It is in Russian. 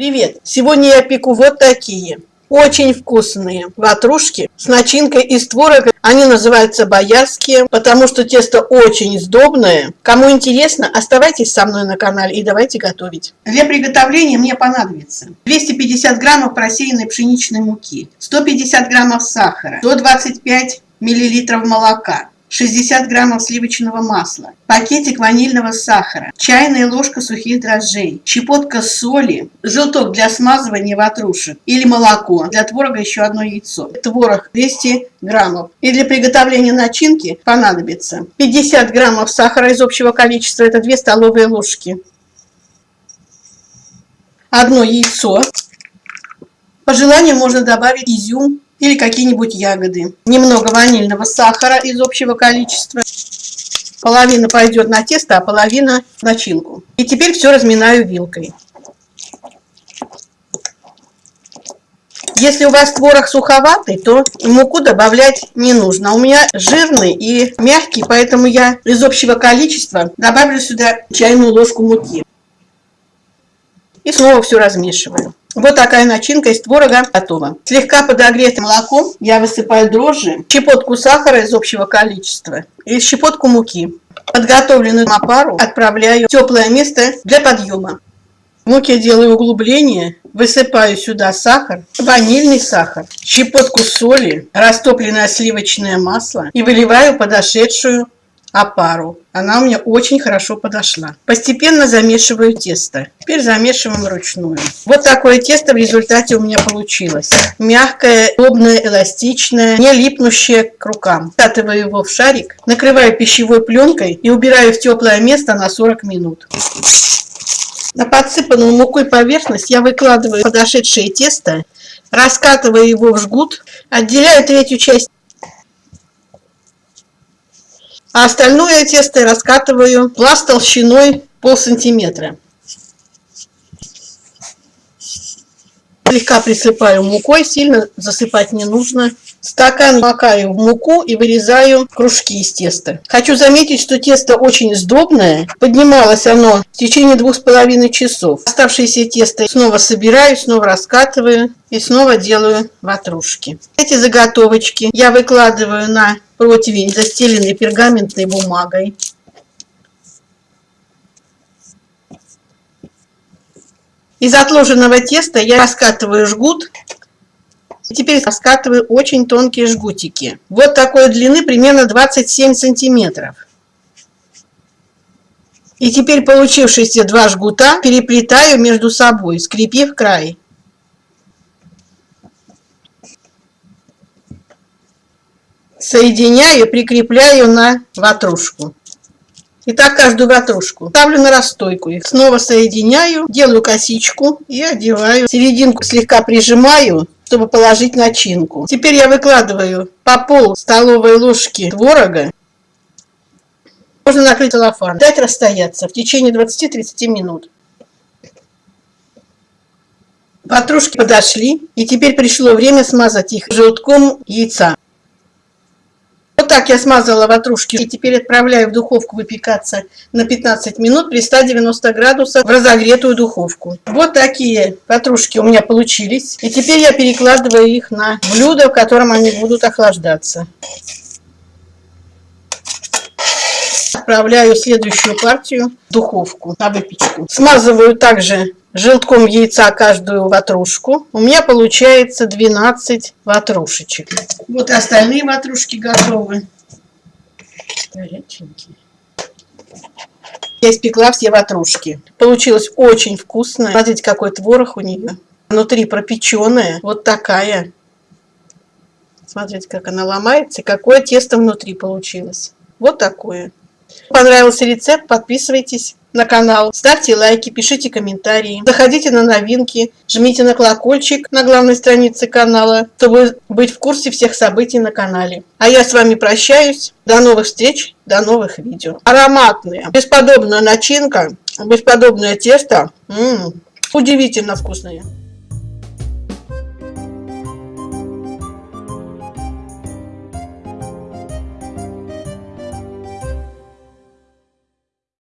Привет! Сегодня я пеку вот такие очень вкусные ватрушки с начинкой из творога. Они называются боярские, потому что тесто очень сдобное. Кому интересно, оставайтесь со мной на канале и давайте готовить. Для приготовления мне понадобится 250 граммов просеянной пшеничной муки, 150 граммов сахара, 125 миллилитров молока, 60 граммов сливочного масла, пакетик ванильного сахара, чайная ложка сухих дрожжей, щепотка соли, желток для смазывания ватрушек или молоко, для творога еще одно яйцо, творог 200 граммов. И для приготовления начинки понадобится 50 граммов сахара из общего количества, это 2 столовые ложки, одно яйцо, по желанию можно добавить изюм или какие-нибудь ягоды. Немного ванильного сахара из общего количества. Половина пойдет на тесто, а половина в начинку. И теперь все разминаю вилкой. Если у вас творог суховатый, то муку добавлять не нужно. У меня жирный и мягкий, поэтому я из общего количества добавлю сюда чайную ложку муки. И снова все размешиваю. Вот такая начинка из творога готова. Слегка подогретым молоком я высыпаю дрожжи, щепотку сахара из общего количества и щепотку муки. Подготовленную опару отправляю в теплое место для подъема. В муке делаю углубление, высыпаю сюда сахар, ванильный сахар, щепотку соли, растопленное сливочное масло и выливаю подошедшую опару. Она у меня очень хорошо подошла. Постепенно замешиваю тесто. Теперь замешиваем вручную. Вот такое тесто в результате у меня получилось. Мягкое, удобное, эластичное, не липнущее к рукам. Скатываю его в шарик, накрываю пищевой пленкой и убираю в теплое место на 40 минут. На подсыпанную мукой поверхность я выкладываю подошедшее тесто, раскатываю его в жгут, отделяю третью часть а остальное тесто я раскатываю пласт толщиной пол сантиметра. Слегка присыпаю мукой, сильно засыпать не нужно. Стакан макаю в муку и вырезаю кружки из теста. Хочу заметить, что тесто очень сдобное. Поднималось оно в течение двух с половиной часов. Оставшееся тесто снова собираю, снова раскатываю и снова делаю ватрушки. Эти заготовочки я выкладываю на противень, застеленный пергаментной бумагой. Из отложенного теста я раскатываю жгут. Теперь раскатываю очень тонкие жгутики. Вот такой длины, примерно 27 сантиметров. И теперь получившиеся два жгута переплетаю между собой, скрепив край. Соединяю, прикрепляю на ватрушку. И так каждую ватрушку. Ставлю на расстойку их. Снова соединяю, делаю косичку и одеваю. Серединку слегка прижимаю, чтобы положить начинку. Теперь я выкладываю по пол столовой ложки творога. Можно накрыть целлофан. Дать расстояться в течение 20-30 минут. Ватрушки подошли. И теперь пришло время смазать их желтком яйца так я смазала ватрушки и теперь отправляю в духовку выпекаться на 15 минут при 190 градусах в разогретую духовку. Вот такие ватрушки у меня получились. И теперь я перекладываю их на блюдо, в котором они будут охлаждаться. Отправляю следующую партию в духовку на выпечку. Смазываю также желтком яйца каждую ватрушку. У меня получается 12 ватрушечек. Вот и остальные ватрушки готовы. Горяченькие. Я испекла все ватрушки. Получилось очень вкусно. Смотрите, какой творог у нее. Внутри пропеченная. Вот такая. Смотрите, как она ломается. какое тесто внутри получилось. Вот такое. Понравился рецепт? Подписывайтесь на канал, ставьте лайки, пишите комментарии, заходите на новинки, жмите на колокольчик на главной странице канала, чтобы быть в курсе всех событий на канале. А я с вами прощаюсь. До новых встреч, до новых видео. Ароматная, бесподобная начинка, бесподобное тесто. М -м, удивительно вкусное.